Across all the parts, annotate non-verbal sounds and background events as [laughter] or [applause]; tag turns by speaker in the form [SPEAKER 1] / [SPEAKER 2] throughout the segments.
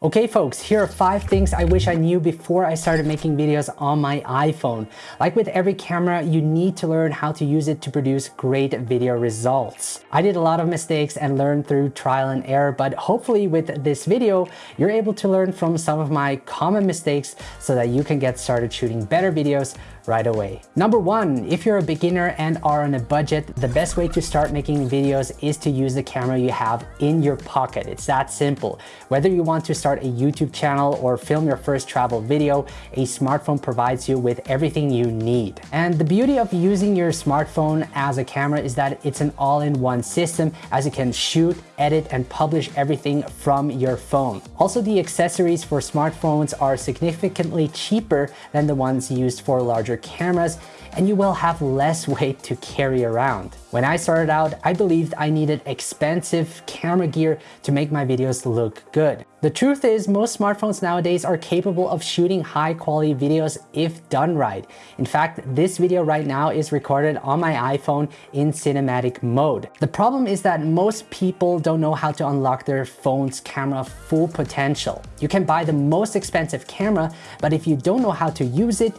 [SPEAKER 1] Okay folks, here are five things I wish I knew before I started making videos on my iPhone. Like with every camera, you need to learn how to use it to produce great video results. I did a lot of mistakes and learned through trial and error, but hopefully with this video, you're able to learn from some of my common mistakes so that you can get started shooting better videos right away. Number one, if you're a beginner and are on a budget, the best way to start making videos is to use the camera you have in your pocket. It's that simple. Whether you want to start a YouTube channel or film your first travel video, a smartphone provides you with everything you need. And the beauty of using your smartphone as a camera is that it's an all-in-one system as you can shoot, edit, and publish everything from your phone. Also, the accessories for smartphones are significantly cheaper than the ones used for larger cameras and you will have less [laughs] weight to carry around. When I started out, I believed I needed expensive camera gear to make my videos look good. The truth is most smartphones nowadays are capable of shooting high quality videos if done right. In fact, this video right now is recorded on my iPhone in cinematic mode. The problem is that most people don't know how to unlock their phone's camera full potential. You can buy the most expensive camera, but if you don't know how to use it,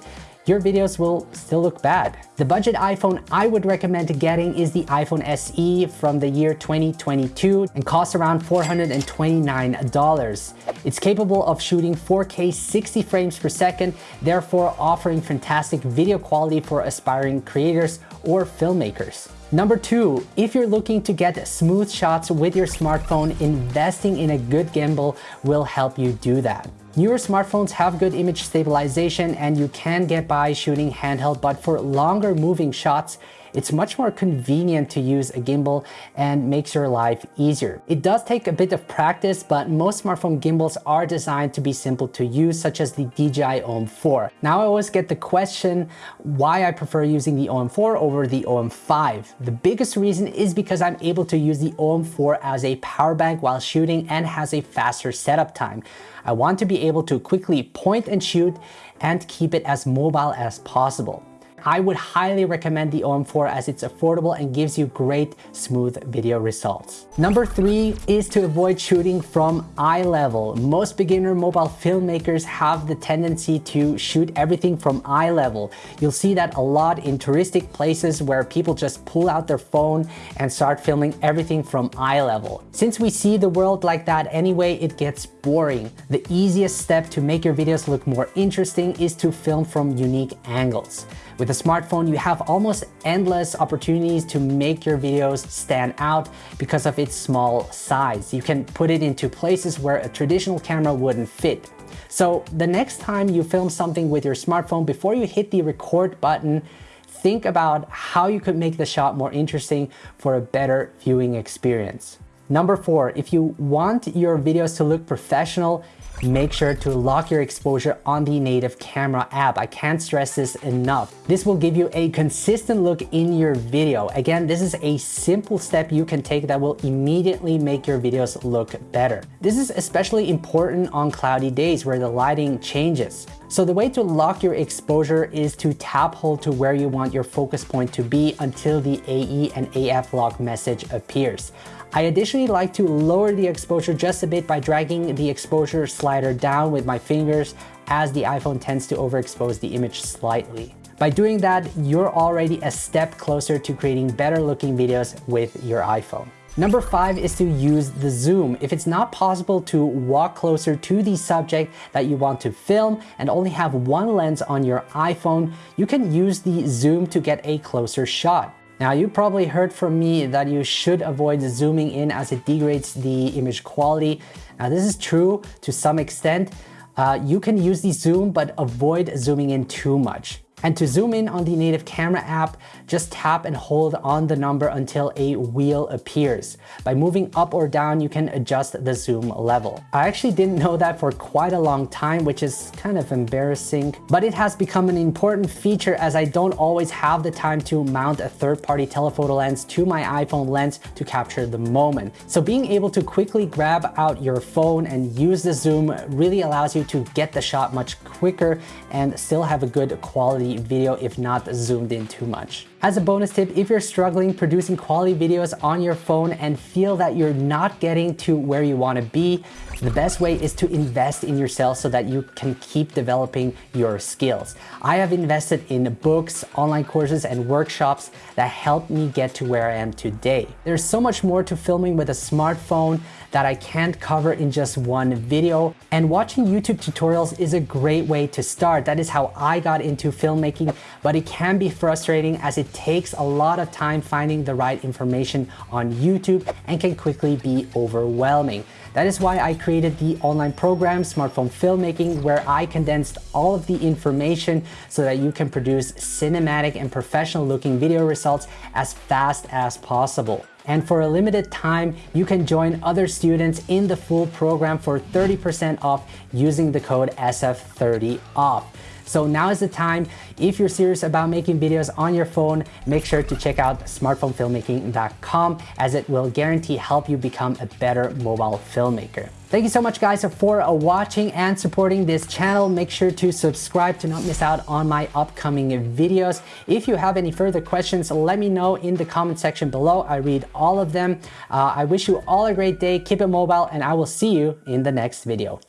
[SPEAKER 1] your videos will still look bad. The budget iPhone I would recommend getting is the iPhone SE from the year 2022 and costs around $429. It's capable of shooting 4K 60 frames per second, therefore offering fantastic video quality for aspiring creators or filmmakers. Number two, if you're looking to get smooth shots with your smartphone, investing in a good gimbal will help you do that. Newer smartphones have good image stabilization and you can get by shooting handheld, but for longer moving shots, it's much more convenient to use a gimbal and makes your life easier. It does take a bit of practice, but most smartphone gimbals are designed to be simple to use, such as the DJI OM4. Now I always get the question why I prefer using the OM4 over the OM5. The biggest reason is because I'm able to use the OM4 as a power bank while shooting and has a faster setup time. I want to be able to quickly point and shoot and keep it as mobile as possible. I would highly recommend the OM4 as it's affordable and gives you great smooth video results. Number three is to avoid shooting from eye level. Most beginner mobile filmmakers have the tendency to shoot everything from eye level. You'll see that a lot in touristic places where people just pull out their phone and start filming everything from eye level. Since we see the world like that anyway, it gets boring. The easiest step to make your videos look more interesting is to film from unique angles. With a smartphone, you have almost endless opportunities to make your videos stand out because of its small size. You can put it into places where a traditional camera wouldn't fit. So the next time you film something with your smartphone, before you hit the record button, think about how you could make the shot more interesting for a better viewing experience. Number four, if you want your videos to look professional, make sure to lock your exposure on the native camera app. I can't stress this enough. This will give you a consistent look in your video. Again, this is a simple step you can take that will immediately make your videos look better. This is especially important on cloudy days where the lighting changes. So the way to lock your exposure is to tap hold to where you want your focus point to be until the AE and AF lock message appears. I additionally like to lower the exposure just a bit by dragging the exposure slider down with my fingers as the iPhone tends to overexpose the image slightly. By doing that, you're already a step closer to creating better looking videos with your iPhone. Number five is to use the zoom. If it's not possible to walk closer to the subject that you want to film and only have one lens on your iPhone, you can use the zoom to get a closer shot. Now you probably heard from me that you should avoid zooming in as it degrades the image quality. Now this is true to some extent. Uh, you can use the zoom but avoid zooming in too much. And to zoom in on the native camera app, just tap and hold on the number until a wheel appears. By moving up or down, you can adjust the zoom level. I actually didn't know that for quite a long time, which is kind of embarrassing, but it has become an important feature as I don't always have the time to mount a third-party telephoto lens to my iPhone lens to capture the moment. So being able to quickly grab out your phone and use the zoom really allows you to get the shot much quicker and still have a good quality video if not zoomed in too much. As a bonus tip, if you're struggling producing quality videos on your phone and feel that you're not getting to where you want to be, the best way is to invest in yourself so that you can keep developing your skills. I have invested in books, online courses, and workshops that helped me get to where I am today. There's so much more to filming with a smartphone that I can't cover in just one video. And watching YouTube tutorials is a great way to start. That is how I got into filmmaking, but it can be frustrating as takes a lot of time finding the right information on YouTube and can quickly be overwhelming. That is why I created the online program, Smartphone Filmmaking, where I condensed all of the information so that you can produce cinematic and professional looking video results as fast as possible. And for a limited time, you can join other students in the full program for 30% off using the code SF30OFF. So now is the time. If you're serious about making videos on your phone, make sure to check out smartphonefilmmaking.com as it will guarantee help you become a better mobile filmmaker. Thank you so much guys for watching and supporting this channel. Make sure to subscribe to not miss out on my upcoming videos. If you have any further questions, let me know in the comment section below. I read all of them. Uh, I wish you all a great day. Keep it mobile and I will see you in the next video.